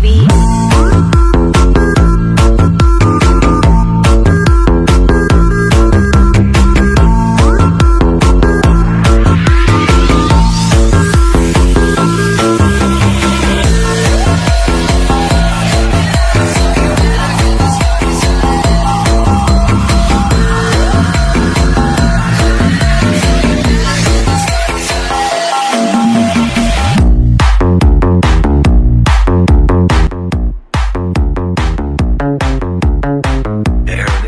baby.